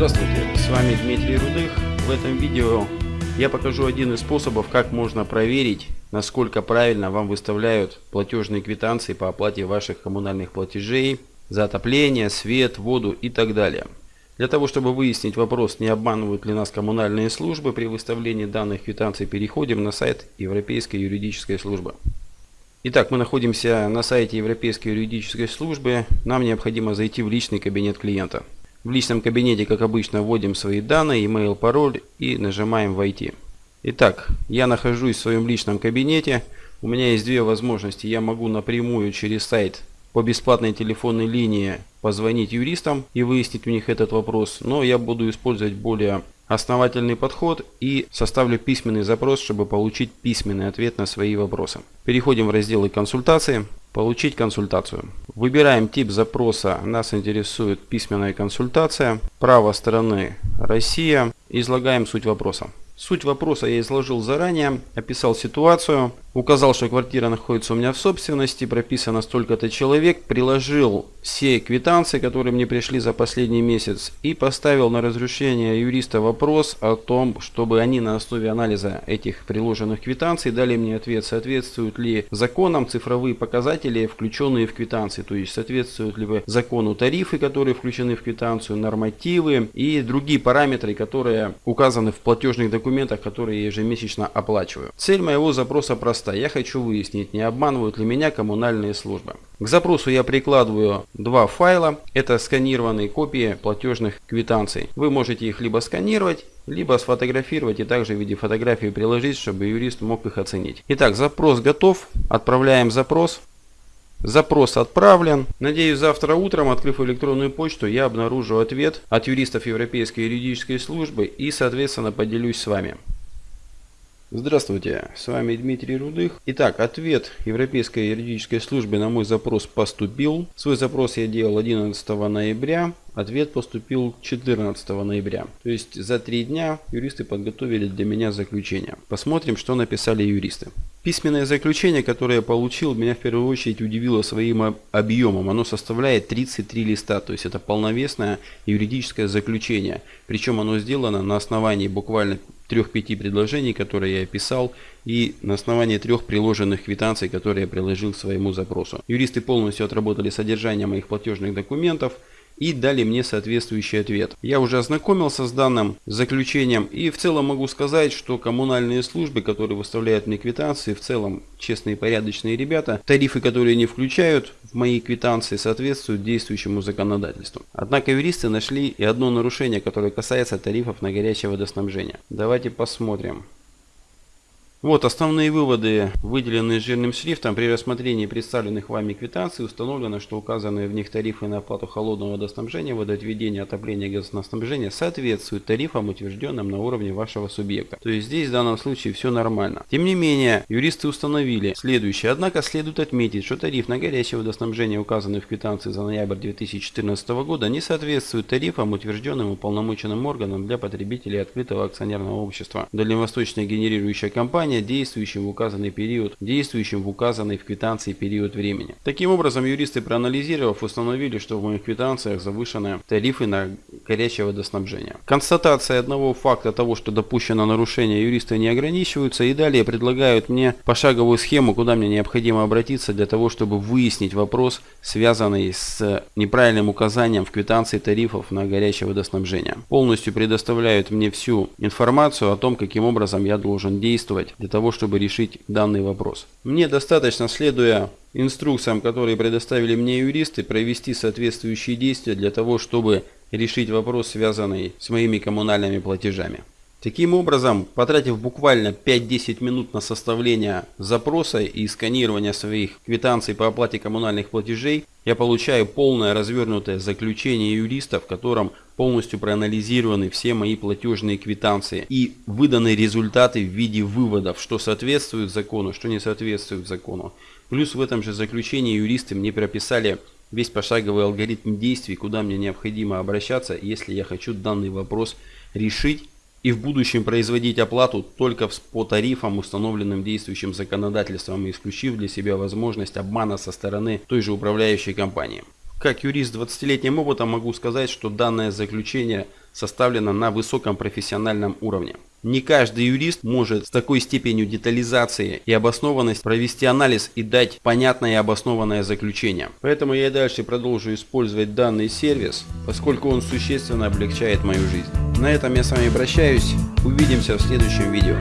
Здравствуйте, с вами Дмитрий Рудых. В этом видео я покажу один из способов, как можно проверить, насколько правильно вам выставляют платежные квитанции по оплате ваших коммунальных платежей за отопление, свет, воду и так далее. Для того, чтобы выяснить вопрос, не обманывают ли нас коммунальные службы при выставлении данных квитанций, переходим на сайт Европейской юридической службы. Итак, мы находимся на сайте Европейской юридической службы. Нам необходимо зайти в личный кабинет клиента. В личном кабинете, как обычно, вводим свои данные, email, пароль и нажимаем «Войти». Итак, я нахожусь в своем личном кабинете. У меня есть две возможности. Я могу напрямую через сайт по бесплатной телефонной линии позвонить юристам и выяснить у них этот вопрос, но я буду использовать более основательный подход и составлю письменный запрос, чтобы получить письменный ответ на свои вопросы. Переходим в разделы консультации. Получить консультацию. Выбираем тип запроса. Нас интересует письменная консультация. Право стороны Россия. Излагаем суть вопроса. Суть вопроса я изложил заранее, описал ситуацию, указал, что квартира находится у меня в собственности, прописано столько-то человек, приложил все квитанции, которые мне пришли за последний месяц и поставил на разрешение юриста вопрос о том, чтобы они на основе анализа этих приложенных квитанций дали мне ответ, соответствуют ли законам цифровые показатели, включенные в квитанции, то есть соответствуют ли закону тарифы, которые включены в квитанцию, нормативы и другие параметры, которые указаны в платежных документах, которые я ежемесячно оплачиваю. Цель моего запроса проста. Я хочу выяснить, не обманывают ли меня коммунальные службы. К запросу я прикладываю два файла. Это сканированные копии платежных квитанций. Вы можете их либо сканировать, либо сфотографировать и также в виде фотографии приложить, чтобы юрист мог их оценить. Итак, запрос готов. Отправляем запрос. Запрос отправлен. Надеюсь, завтра утром, открыв электронную почту, я обнаружу ответ от юристов Европейской юридической службы и, соответственно, поделюсь с вами. Здравствуйте, с вами Дмитрий Рудых. Итак, ответ Европейской юридической службы на мой запрос поступил. Свой запрос я делал 11 ноября, ответ поступил 14 ноября. То есть за три дня юристы подготовили для меня заключение. Посмотрим, что написали юристы. Письменное заключение, которое я получил, меня в первую очередь удивило своим объемом. Оно составляет 33 листа, то есть это полновесное юридическое заключение. Причем оно сделано на основании буквально трех-пяти предложений, которые я описал, и на основании трех приложенных квитанций, которые я приложил к своему запросу. Юристы полностью отработали содержание моих платежных документов, и дали мне соответствующий ответ. Я уже ознакомился с данным заключением и в целом могу сказать, что коммунальные службы, которые выставляют мне квитанции, в целом честные и порядочные ребята, тарифы, которые не включают в мои квитанции, соответствуют действующему законодательству. Однако юристы нашли и одно нарушение, которое касается тарифов на горячее водоснабжение. Давайте посмотрим. Вот основные выводы, выделенные жирным шрифтом. При рассмотрении представленных вами квитанций установлено, что указанные в них тарифы на оплату холодного водоснабжения, водоотведения, отопления и газоснабжения соответствуют тарифам, утвержденным на уровне вашего субъекта. То есть здесь в данном случае все нормально. Тем не менее, юристы установили следующее. Однако следует отметить, что тариф на горячее водоснабжение, указанный в квитанции за ноябрь 2014 года, не соответствует тарифам, утвержденным уполномоченным органом для потребителей открытого акционерного общества. Дальневосточная генерирующая компания взыскания, действующим в указанный период, действующим в указанный в квитанции период времени. Таким образом, юристы проанализировав, установили, что в моих квитанциях завышены тарифы на горячее водоснабжение. Констатация одного факта того, что допущено нарушение, юристы не ограничиваются и далее предлагают мне пошаговую схему, куда мне необходимо обратиться для того, чтобы выяснить вопрос, связанный с неправильным указанием в квитанции тарифов на горячее водоснабжение. Полностью предоставляют мне всю информацию о том, каким образом я должен действовать для того, чтобы решить данный вопрос. Мне достаточно, следуя инструкциям, которые предоставили мне юристы, провести соответствующие действия для того, чтобы решить вопрос, связанный с моими коммунальными платежами. Таким образом, потратив буквально 5-10 минут на составление запроса и сканирование своих квитанций по оплате коммунальных платежей, я получаю полное развернутое заключение юриста, в котором полностью проанализированы все мои платежные квитанции и выданы результаты в виде выводов, что соответствует закону, что не соответствует закону. Плюс в этом же заключении юристы мне прописали весь пошаговый алгоритм действий, куда мне необходимо обращаться, если я хочу данный вопрос решить и в будущем производить оплату только по тарифам, установленным действующим законодательством, исключив для себя возможность обмана со стороны той же управляющей компании. Как юрист с 20-летним опытом могу сказать, что данное заключение составлено на высоком профессиональном уровне. Не каждый юрист может с такой степенью детализации и обоснованности провести анализ и дать понятное и обоснованное заключение. Поэтому я и дальше продолжу использовать данный сервис, поскольку он существенно облегчает мою жизнь. На этом я с вами прощаюсь. Увидимся в следующем видео.